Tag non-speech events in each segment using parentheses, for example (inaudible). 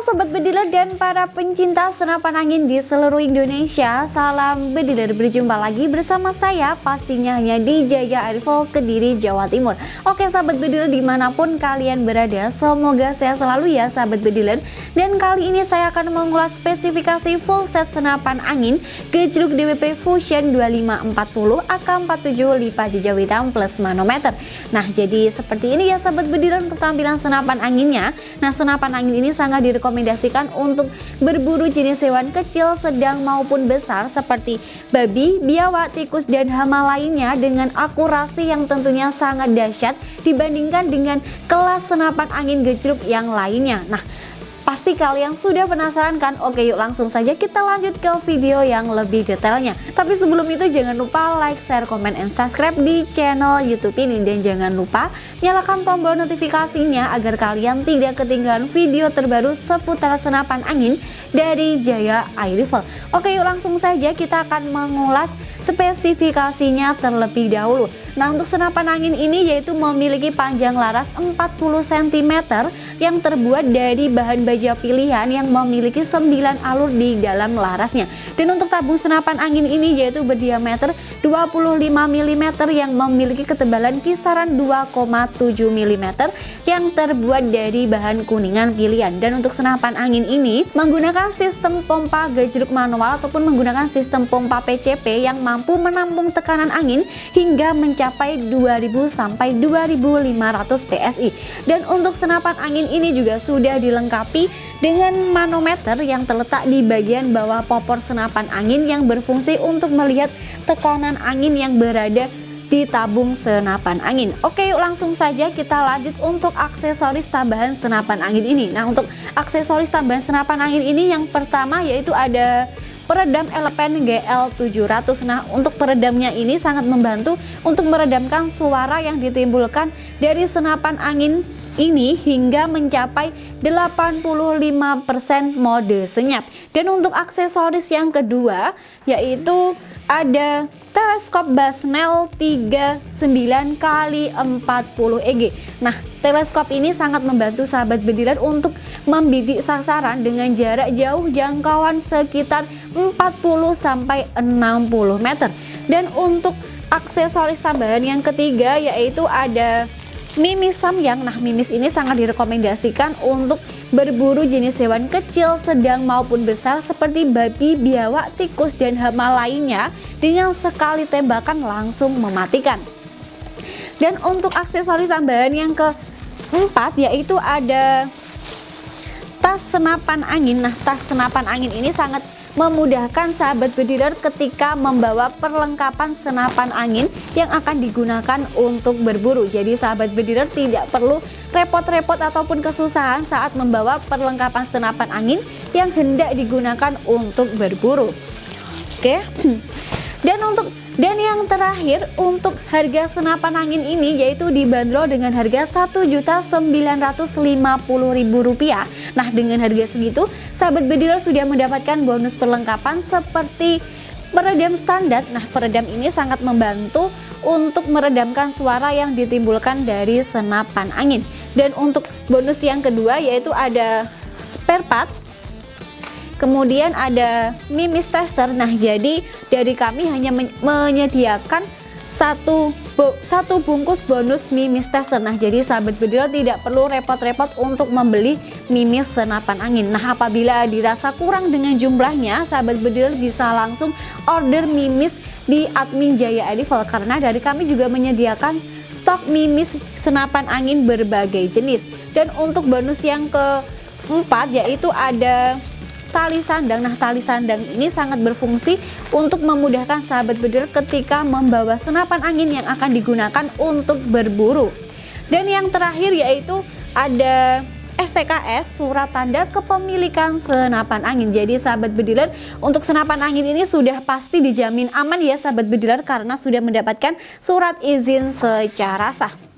Sobat Bediler dan para pencinta senapan angin di seluruh Indonesia. Salam Bediler berjumpa lagi bersama saya pastinya hanya di Jaya Arifol Kediri Jawa Timur. Oke Sahabat Bediler di mana pun kalian berada semoga sehat selalu ya Sahabat Bediler Dan kali ini saya akan mengulas spesifikasi full set senapan angin Gejruk DWP Fusion 2540 AK47 lipat hijau hitam plus manometer. Nah jadi seperti ini ya Sahabat Bediler untuk tampilan senapan anginnya. Nah senapan angin ini sangat direkomendasikan direkomendasikan untuk berburu jenis hewan kecil, sedang maupun besar seperti babi, biawak, tikus, dan hama lainnya dengan akurasi yang tentunya sangat dahsyat dibandingkan dengan kelas senapan angin gejruk yang lainnya. Nah, Pasti kalian sudah penasaran kan? Oke yuk langsung saja kita lanjut ke video yang lebih detailnya. Tapi sebelum itu jangan lupa like, share, komen, and subscribe di channel Youtube ini. Dan jangan lupa nyalakan tombol notifikasinya agar kalian tidak ketinggalan video terbaru seputar senapan angin dari Jaya Air Rifle. Oke yuk langsung saja kita akan mengulas spesifikasinya terlebih dahulu. Nah untuk senapan angin ini yaitu memiliki panjang laras 40 cm yang terbuat dari bahan baja pilihan yang memiliki 9 alur di dalam larasnya. Dan untuk tabung senapan angin ini yaitu berdiameter 25 mm yang memiliki ketebalan kisaran 2,7 mm yang terbuat dari bahan kuningan pilihan. Dan untuk senapan angin ini menggunakan sistem pompa gejruk manual ataupun menggunakan sistem pompa PCP yang mampu menampung tekanan angin hingga mencapai 2000 sampai 2500 PSI. Dan untuk senapan angin ini juga sudah dilengkapi dengan manometer yang terletak di bagian bawah popor senapan angin yang berfungsi untuk melihat tekanan angin yang berada di tabung senapan angin. Oke yuk langsung saja kita lanjut untuk aksesoris tambahan senapan angin ini. Nah untuk aksesoris tambahan senapan angin ini yang pertama yaitu ada peredam elemen GL700 Nah untuk peredamnya ini sangat membantu untuk meredamkan suara yang ditimbulkan dari senapan angin ini hingga mencapai 85% mode senyap. Dan untuk aksesoris yang kedua yaitu ada teleskop Basnel 39 kali 40 EG. Nah, teleskop ini sangat membantu sahabat bediler untuk membidik sasaran dengan jarak jauh jangkauan sekitar 40 sampai 60 meter. Dan untuk aksesoris tambahan yang ketiga yaitu ada Mimis samyang, nah mimis ini sangat direkomendasikan untuk berburu jenis hewan kecil, sedang maupun besar seperti babi, biawak, tikus, dan hama lainnya dengan sekali tembakan langsung mematikan. Dan untuk aksesoris tambahan yang keempat yaitu ada tas senapan angin. Nah tas senapan angin ini sangat memudahkan sahabat bediler ketika membawa perlengkapan senapan angin yang akan digunakan untuk berburu. Jadi sahabat bediler tidak perlu repot-repot ataupun kesusahan saat membawa perlengkapan senapan angin yang hendak digunakan untuk berburu. Oke. (clears throat) Dan untuk dan yang terakhir untuk harga senapan angin ini yaitu dibanderol dengan harga Rp1.950.000. Nah dengan harga segitu sahabat bediler sudah mendapatkan bonus perlengkapan seperti peredam standar. Nah peredam ini sangat membantu untuk meredamkan suara yang ditimbulkan dari senapan angin. Dan untuk bonus yang kedua yaitu ada spare part Kemudian ada mimis tester. Nah, jadi dari kami hanya menyediakan satu satu bungkus bonus mimis tester. Nah, jadi sahabat bedil tidak perlu repot-repot untuk membeli mimis senapan angin. Nah, apabila dirasa kurang dengan jumlahnya, sahabat bedil bisa langsung order mimis di admin Jaya Edival karena dari kami juga menyediakan stok mimis senapan angin berbagai jenis. Dan untuk bonus yang keempat yaitu ada tali sandang. Nah, tali sandang ini sangat berfungsi untuk memudahkan sahabat bedil ketika membawa senapan angin yang akan digunakan untuk berburu. Dan yang terakhir yaitu ada STKS surat tanda kepemilikan senapan angin. Jadi sahabat bediler untuk senapan angin ini sudah pasti dijamin aman ya sahabat bediler karena sudah mendapatkan surat izin secara sah.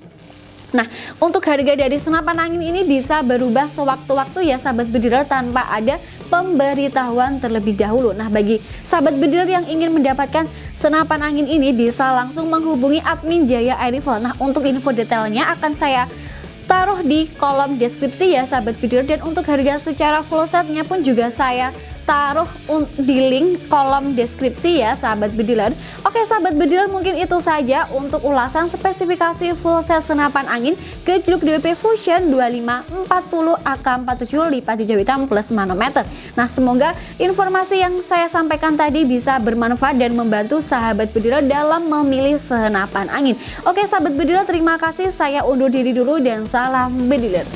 Nah, untuk harga dari senapan angin ini bisa berubah sewaktu-waktu ya sahabat bediler tanpa ada pemberitahuan terlebih dahulu. Nah, bagi sahabat bediler yang ingin mendapatkan senapan angin ini bisa langsung menghubungi admin Jaya Air Rifle. Nah, untuk info detailnya akan saya taruh di kolom deskripsi ya sahabat bediler dan untuk harga secara full setnya pun juga saya taruh di link kolom deskripsi ya sahabat bediler Oke sahabat bediler mungkin itu saja untuk ulasan spesifikasi full set senapan angin gejluk DWP Fusion 2540 AK47 lipat hijau hitam plus manometer. Nah semoga informasi yang saya sampaikan tadi bisa bermanfaat dan membantu sahabat bediler dalam memilih senapan angin. Oke sahabat bediler terima kasih. Saya undur diri dulu dan salam bediler